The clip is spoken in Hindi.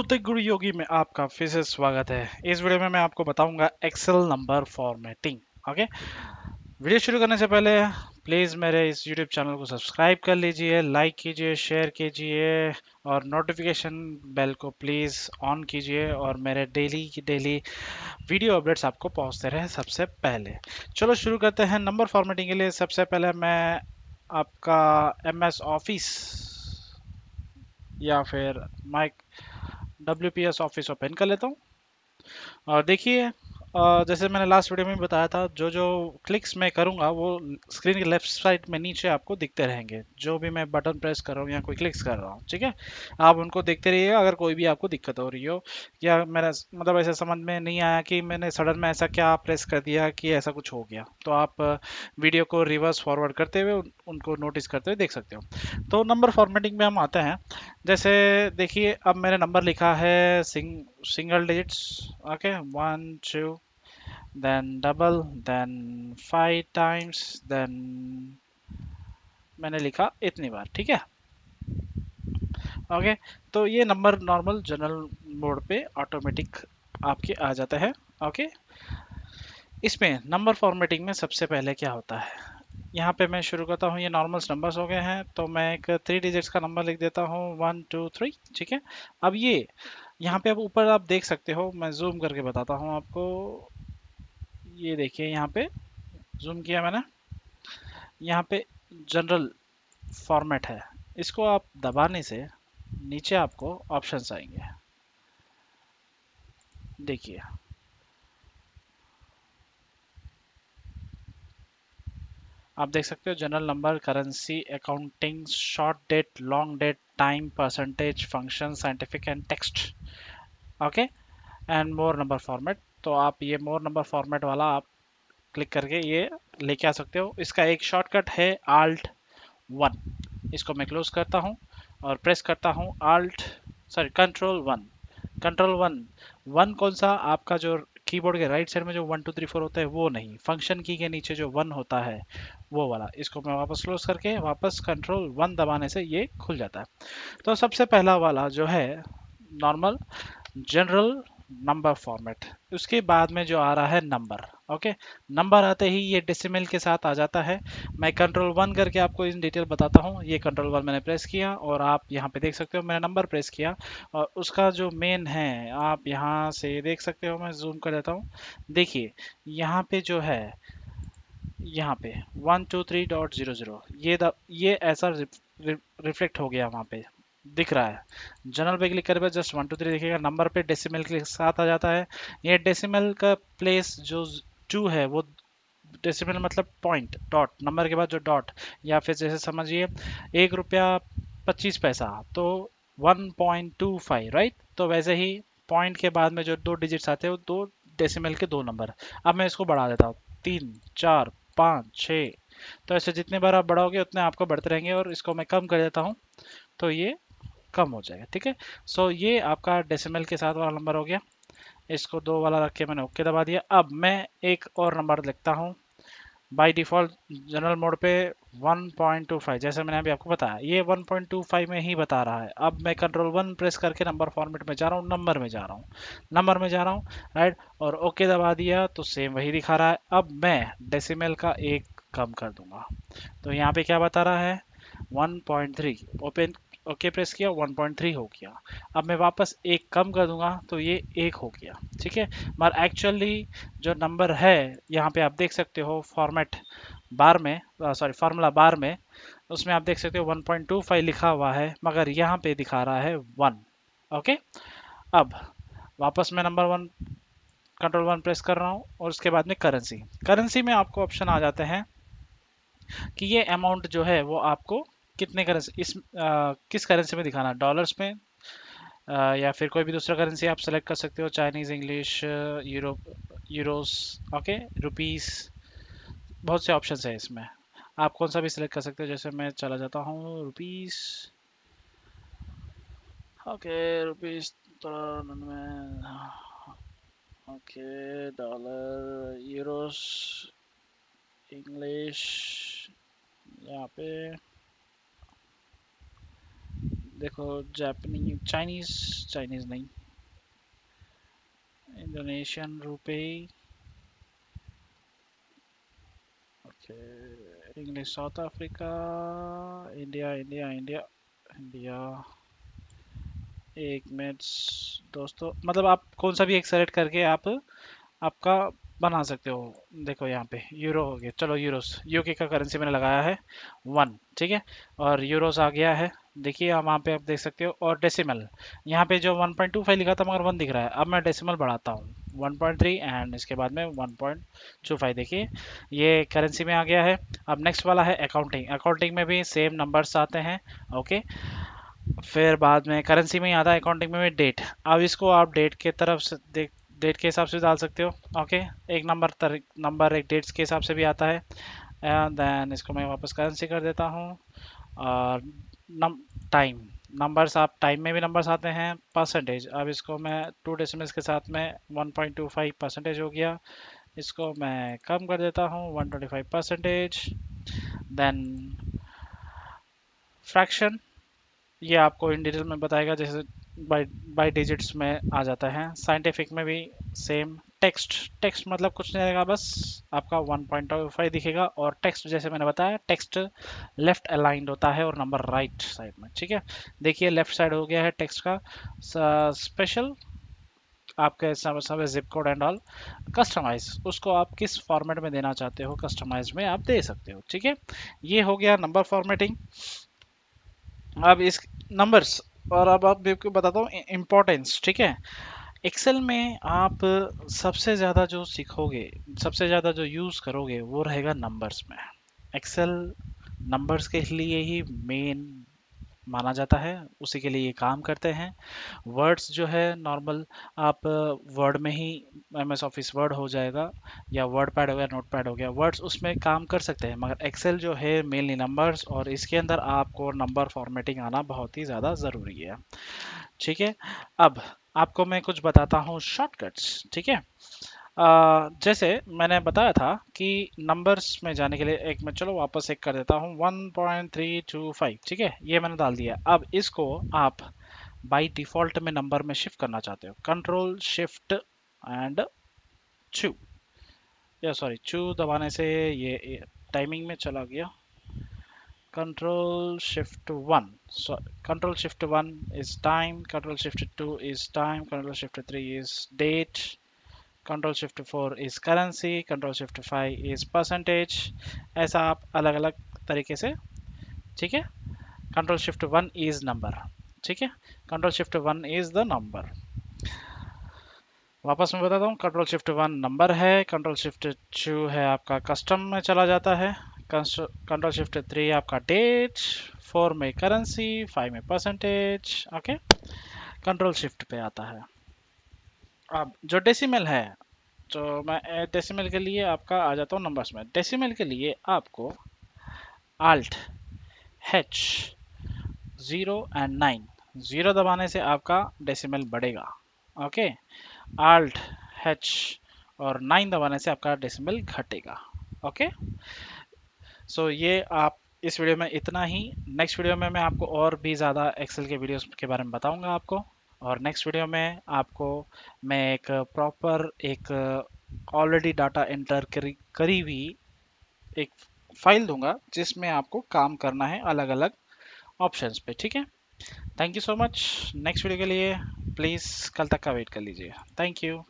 गुरु योगी में आपका फिर से स्वागत है। इस वीडियो में मैं आपको बताऊँगा Excel number formatting okay video शुरू करने से पहले प्लीज़ मेरे इस यूट्यूब चैनल को सब्सक्राइब कर लीजिए लाइक कीजिए शेयर कीजिए और नोटिफिकेशन बेल को प्लीज़ ऑन कीजिए और मेरे डेली की डेली वीडियो अपडेट्स आपको पहुँचते रहे सबसे पहले। चलो शुरू करते हैं नंबर फॉर्मेटिंग के लिए। सबसे पहले मैं आपका एम ऑफ़िस या फिर माइक डब्ल्यू ऑफ़िस ओपन कर लेता हूँ। और देखिए जैसे मैंने लास्ट वीडियो में बताया था, जो जो क्लिक्स मैं करूँगा, वो स्क्रीन के लेफ़्ट साइड में नीचे आपको दिखते रहेंगे। जो भी मैं बटन प्रेस कर रहा हूँ या कोई क्लिक्स कर रहा हूँ, ठीक है? आप उनको देखते रहिएगा अगर कोई भी आपको दिक्कत हो रही हो, या मेरा मतलब ऐसा समझ में नहीं आया कि मैंने सडन में ऐसा क्या प्रेस कर दिया कि ऐसा कुछ हो गया। तो आप वीडियो को रिवर्स फॉरवर्ड करते हुए उनको नोटिस करते हुए देख सकते हो। तो नंबर फॉर्मेटिंग में हम आते हैं। जैसे देखिए, अब मैंने नंबर लिखा है sing single digits okay one two then double, then five times, then मैंने लिखा इतनी बार, ठीक है? ओके तो ये नंबर नॉर्मल जनरल मोड पे ऑटोमेटिक आपके आ जाता है ओके इसमें नंबर फॉर्मेटिंग में सबसे पहले क्या होता है? यहाँ पे मैं शुरू करता हूँ। ये नॉर्मल्स नंबर्स हो गए हैं तो मैं एक थ्री डिजिट्स का नंबर लिख देता हूँ। वन टू थ्री ठीक है? अब ये, यहाँ पे अब ऊपर आप देख सकते हो, मैं जूम करके बताता हूँ आपको। ये देखिए, यहाँ पे जूम किया मैंने। यहाँ पे जनरल फॉर्मेट है। इसको आप दबाने से नीचे आपको ऑप्शंस आएँगे। देखिए। आप देख सकते हो general number currency accounting short date long date time percentage function scientific and text okay and more number format तो आप ये मोर नंबर फॉर्मेट वाला आप क्लिक करके ये लेके आ सकते हो। इसका एक शॉर्टकट है आल्ट वन इसको मैं क्लोज करता हूँ और प्रेस करता हूँ Alt sorry control one control one one कौन सा? आपका जो कीबोर्ड के राइट साइड में जो वन टू थ्री फोर होता है, वो नहीं। फ़ंक्शन की के नीचे जो वन होता है, वो वाला। इसको मैं वापस क्लोज करके वापस कंट्रोल वन दबाने से ये खुल जाता है। तो सबसे पहला वाला जो है नॉर्मल जनरल नंबर फॉर्मेट उसके बाद में जो आ रहा है नंबर ओके नंबर आते ही ये डेसिमल के साथ आ जाता है। मैं कंट्रोल वन करके आपको इन डिटेल बताता हूँ। ये कंट्रोल वन मैंने प्रेस किया और आप यहाँ पे देख सकते हो मैंने नंबर प्रेस किया। और उसका जो मेन है, आप यहाँ से देख सकते हो, मैं जूम कर देता हूँ। देखिए, यहाँ पे जो है, यहाँ पे one two three dot zero zero ये द, ये ऐसा रिफ्लेक्ट हो गया वहाँ पे। दिख रहा है। जनरल पे क्लिक करे जस्ट वन टू थ्री दिखेगा नंबर पे डेसिमल के साथ आ जाता है। ये डेसिमल का प्लेस जो टू है, वो डेसिमल मतलब पॉइंट डॉट नंबर के बाद जो डॉट या फिर जैसे समझिए, एक रुपया पच्चीस पैसा तो one point two five right तो वैसे ही पॉइंट के बाद में जो दो डिजिट्स आते हैं, वो दो डेसिमल के दो नंबर अब मैं इसको बढ़ा देता हूँ। तीन, चार, पाँच छः तो ऐसे जितने बार आप बढ़ाओगे, उतने आपको बढ़ते रहेंगे और इसको मैं कम कर देता हूँ। तो ये कम हो जाएगा, ठीक है? सो ये आपका डेसिमल के साथ वाला नंबर हो गया। इसको दो वाला रख के मैंने ओके दबा दिया। अब मैं एक और नंबर लिखता हूँ। बाई डिफ़ॉल्ट जनरल मोड पे 1.25 जैसे मैंने अभी आपको बताया, ये 1.25 में ही बता रहा है। अब मैं कंट्रोल वन प्रेस करके नंबर फॉर्मेट में जा रहा हूँ नंबर में जा रहा हूँ नंबर में जा रहा हूँ राइट और ओके दबा दिया तो सेम वही दिखा रहा है। अब मैं डेसिमल का एक कम कर दूँगा। तो यहाँ पे क्या बता रहा है? 1.3 ओपन ओके, प्रेस किया 1.3 हो गया। अब मैं वापस एक कम कर दूँगा तो ये एक हो गया, ठीक है? मगर एक्चुअली जो नंबर है, यहाँ पे आप देख सकते हो फॉर्मेट बार में सॉरी फार्मूला बार में, उसमें आप देख सकते हो 1.25 लिखा हुआ है, मगर यहाँ पे दिखा रहा है वन ओके? अब वापस मैं number one control one press कर रहा हूँ, और उसके बाद में करेंसी करेंसी में आपको ऑप्शन आ जाते हैं कि ये अमाउंट जो है, वो आपको कितने करेंसी इस आ, किस करेंसी में दिखाना? डॉलर्स में? आ, या फिर कोई भी दूसरा करेंसी आप सेलेक्ट कर सकते हो Chinese English Europe euros okay rupees बहुत से ऑप्शन है इसमें। आप कौन सा भी सिलेक्ट कर सकते हो जैसे मैं चला जाता हूँ rupees okay rupees okay dollar euros English यहाँ पे। देखो जापानी चाइनीज़ चाइनीज़ नहीं। इंडोनेशियन रुपए। Okay English South Africa India India India India एक मिनट, दोस्तों मतलब आप कौन सा भी एक सेलेक्ट करके आप, आपका बना सकते हो। देखो यहाँ पे यूरो हो गया। चलो यूरोस यूके का करेंसी मैंने लगाया है। वन ठीक है? और यूरोस आ गया है। देखिए वहाँ पे आप देख सकते हो, और डेसिमल यहाँ पे जो 1.25 लिखा था, मगर वन दिख रहा है। अब मैं डेसिमल बढ़ाता हूँ। 1.3 एंड इसके बाद में 1.25 देखिए, ये करेंसी में आ गया है। अब नेक्स्ट वाला है अकाउंटिंग अकाउंटिंग में भी सेम नंबर्स आते हैं। ओके फिर बाद में करेंसी में ही आता है अकाउंटिंग में भी डेट अब इसको आप डेट के तरफ़ से देख डेट के हिसाब से डाल सकते हो। ओके एक नंबर नंबर एक डेट्स के हिसाब से भी आता है। एंड देन इसको मैं वापस करेंसी कर देता हूँ। और टाइम नंबर्स आप टाइम में भी नंबर्स आते हैं परसेंटेज अब इसको मैं टू डेसिमल्स के साथ में 1.25 परसेंटेज हो गया। इसको मैं कम कर देता हूँ 125 परसेंटेज देन फ्रैक्शन ये आपको इन डिटेल में बताएगा, जैसे बाई बाई डिजिट्स में आ जाता है। साइंटिफिक में भी सेम टेक्स्ट टेक्स्ट मतलब कुछ नहीं रहेगा, बस आपका 1.25 दिखेगा और टेक्स्ट जैसे मैंने बताया टेक्स्ट लेफ़्ट अलाइंड होता है और नंबर राइट साइड में, ठीक है? देखिए लेफ़्ट साइड हो गया है टेक्स्ट का। स्पेशल आपके सब zip code and all customise उसको आप किस फॉर्मेट में देना चाहते हो कस्टमाइज में आप दे सकते हो, ठीक है? ये हो गया नंबर फॉर्मेटिंग अब इस नंबर्स और अब आप आपको बताता हूँ इम्पोर्टेंस ठीक है? एक्सेल में आप सबसे ज़्यादा जो सीखोगे, सबसे ज़्यादा जो यूज़ करोगे, वो रहेगा नंबर्स में। एक्सेल नंबर्स के लिए ही मेन माना जाता है, उसी के लिए ये काम करते हैं। वर्ड्स जो है, नॉर्मल आप वर्ड में ही एम एस ऑफ़िस वर्ड हो जाएगा, या वर्ड पैड हो गया नोट पैड हो गया, वर्ड्स उसमें काम कर सकते हैं, मगर एक्सेल जो है, मेनली नंबर्स, और इसके अंदर आपको नंबर फॉर्मेटिंग आना बहुत ही ज़्यादा ज़रूरी है। ठीक है, अब आपको मैं कुछ बताता हूँ शॉर्टकट्स, ठीक है? जैसे मैंने बताया था कि नंबर्स में जाने के लिए एक मैं चलो वापस एक कर देता हूँ 1.325 ठीक है? ये मैंने डाल दिया। अब इसको आप बाय डिफ़ॉल्ट में नंबर में शिफ्ट करना चाहते हो। कंट्रोल शिफ्ट एंड चू या सॉरी चू दबाने से ये टाइमिंग में चला गया। control shift 1 so, control shift 1 is time, control shift 2 is time, control shift 3 is date control shift four is currency control shift five is percentage ऐसा आप अलग अलग तरीके से, ठीक है? Control shift one is number ठीक है? Control shift one is the number वापस मैं बताता हूँ कंट्रोल शिफ्ट वन नंबर है कंट्रोल शिफ्ट टू है आपका कस्टम में चला जाता है कंट्रोल शिफ्ट थ्री आपका डेट फोर में करेंसी फाइव में परसेंटेज ओके कंट्रोल शिफ्ट पे आता है। अब जो डेसिमल है तो मैं डेसिमल के लिए आपका आ जाता हूँ नंबर्स में। डेसिमल के लिए आपको alt H zero and nine zero दबाने से आपका डेसिमल बढ़ेगा ओके आल्ट हेच और नाइन दबाने से आपका डेसिमल घटेगा ओके सो ये आप इस वीडियो में इतना ही। नेक्स्ट वीडियो में मैं आपको और भी ज़्यादा एक्सेल के वीडियोस के बारे में बताऊँगा आपको। और नेक्स्ट वीडियो में आपको मैं एक प्रॉपर एक ऑलरेडी डाटा एंटर करी करी हुई एक फ़ाइल दूँगा, जिसमें आपको काम करना है अलग अलग ऑप्शंस पे, ठीक है? Thank you so much next video के लिए प्लीज़ कल तक का वेट कर लीजिए थैंक यू